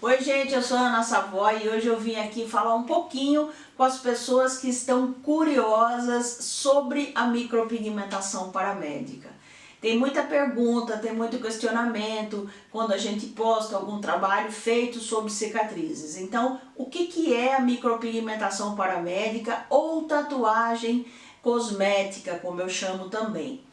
Oi gente, eu sou a Ana Savoy e hoje eu vim aqui falar um pouquinho com as pessoas que estão curiosas sobre a micropigmentação paramédica. Tem muita pergunta, tem muito questionamento quando a gente posta algum trabalho feito sobre cicatrizes. Então, o que, que é a micropigmentação paramédica ou tatuagem cosmética, como eu chamo também?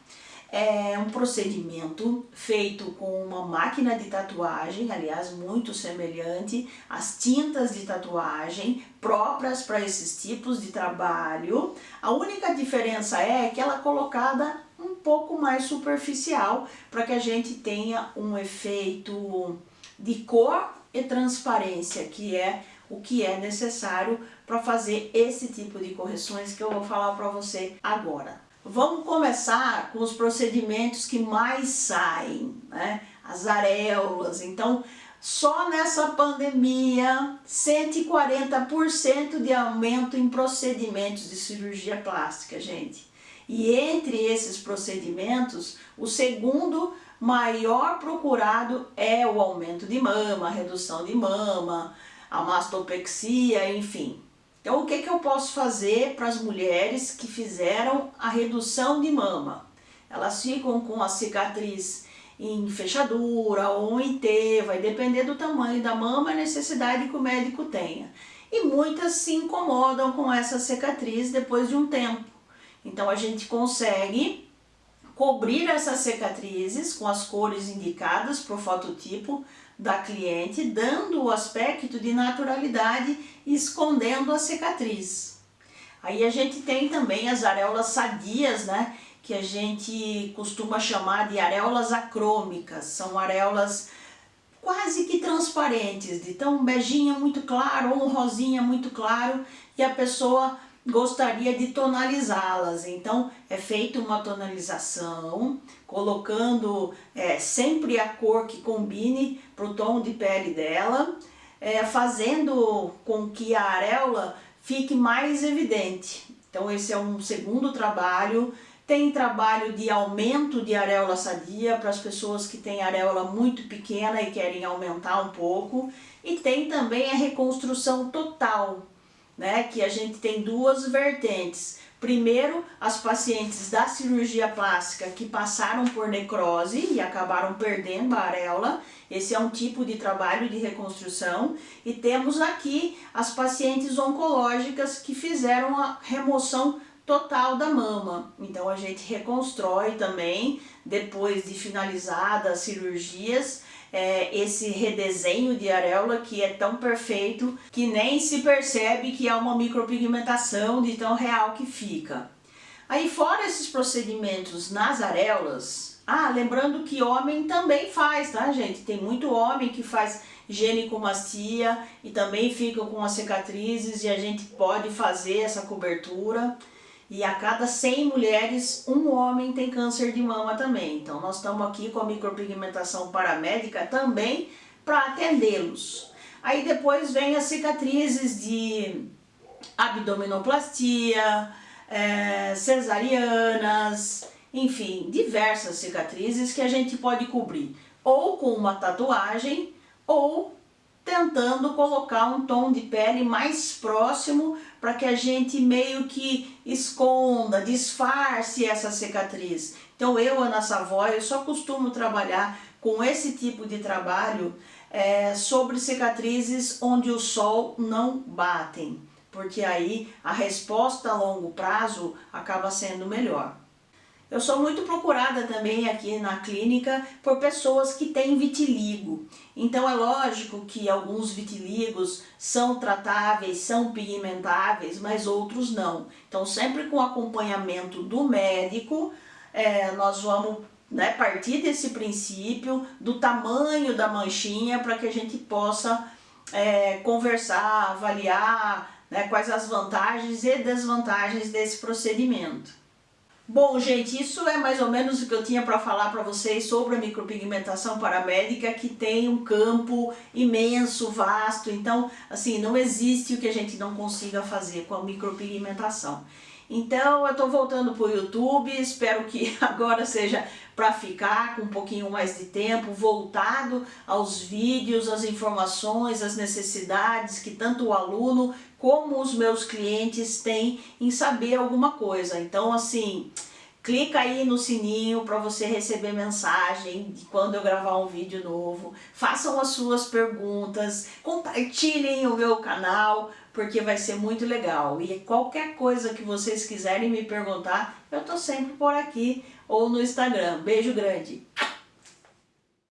É um procedimento feito com uma máquina de tatuagem, aliás, muito semelhante às tintas de tatuagem próprias para esses tipos de trabalho. A única diferença é que ela é colocada um pouco mais superficial para que a gente tenha um efeito de cor e transparência, que é o que é necessário para fazer esse tipo de correções que eu vou falar para você agora. Vamos começar com os procedimentos que mais saem, né? As areolas. Então, só nessa pandemia, 140% de aumento em procedimentos de cirurgia plástica, gente. E entre esses procedimentos, o segundo maior procurado é o aumento de mama, redução de mama, a mastopexia, enfim. Então, o que, que eu posso fazer para as mulheres que fizeram a redução de mama? Elas ficam com a cicatriz em fechadura ou em T, vai depender do tamanho da mama e necessidade que o médico tenha. E muitas se incomodam com essa cicatriz depois de um tempo. Então a gente consegue cobrir essas cicatrizes com as cores indicadas para o fototipo da cliente, dando o aspecto de naturalidade escondendo a cicatriz. Aí a gente tem também as areolas sadias, né? Que a gente costuma chamar de areolas acrômicas. São areolas quase que transparentes, de tão beijinha muito claro ou um rosinha muito claro e a pessoa gostaria de tonalizá-las. Então é feita uma tonalização, colocando é, sempre a cor que combine para o tom de pele dela, é, fazendo com que a areola fique mais evidente. Então esse é um segundo trabalho. Tem trabalho de aumento de areola sadia para as pessoas que têm areola muito pequena e querem aumentar um pouco. E tem também a reconstrução total, né, que a gente tem duas vertentes. Primeiro, as pacientes da cirurgia plástica que passaram por necrose e acabaram perdendo a areola, esse é um tipo de trabalho de reconstrução. E temos aqui as pacientes oncológicas que fizeram a remoção total da mama. Então a gente reconstrói também, depois de finalizadas as cirurgias, é, esse redesenho de areola que é tão perfeito que nem se percebe que há uma micropigmentação de tão real que fica. Aí fora esses procedimentos nas areolas, ah, lembrando que homem também faz, tá gente? Tem muito homem que faz genicomastia e também fica com as cicatrizes e a gente pode fazer essa cobertura. E a cada 100 mulheres, um homem tem câncer de mama também. Então nós estamos aqui com a micropigmentação paramédica também para atendê-los. Aí depois vem as cicatrizes de abdominoplastia, é, cesarianas, enfim, diversas cicatrizes que a gente pode cobrir ou com uma tatuagem ou tentando colocar um tom de pele mais próximo para que a gente meio que esconda, disfarce essa cicatriz. Então eu, Ana Savoy, eu só costumo trabalhar com esse tipo de trabalho é, sobre cicatrizes onde o sol não batem, porque aí a resposta a longo prazo acaba sendo melhor. Eu sou muito procurada também aqui na clínica por pessoas que têm vitiligo. Então é lógico que alguns vitiligos são tratáveis, são pigmentáveis, mas outros não. Então sempre com acompanhamento do médico, é, nós vamos né, partir desse princípio do tamanho da manchinha para que a gente possa é, conversar, avaliar né, quais as vantagens e desvantagens desse procedimento. Bom, gente, isso é mais ou menos o que eu tinha para falar para vocês sobre a micropigmentação paramédica, que tem um campo imenso, vasto, então, assim, não existe o que a gente não consiga fazer com a micropigmentação. Então eu estou voltando para o YouTube, espero que agora seja para ficar com um pouquinho mais de tempo, voltado aos vídeos, às informações, às necessidades que tanto o aluno como os meus clientes têm em saber alguma coisa. Então assim, clica aí no sininho para você receber mensagem quando eu gravar um vídeo novo, façam as suas perguntas, compartilhem o meu canal, porque vai ser muito legal. E qualquer coisa que vocês quiserem me perguntar, eu tô sempre por aqui ou no Instagram. Beijo grande!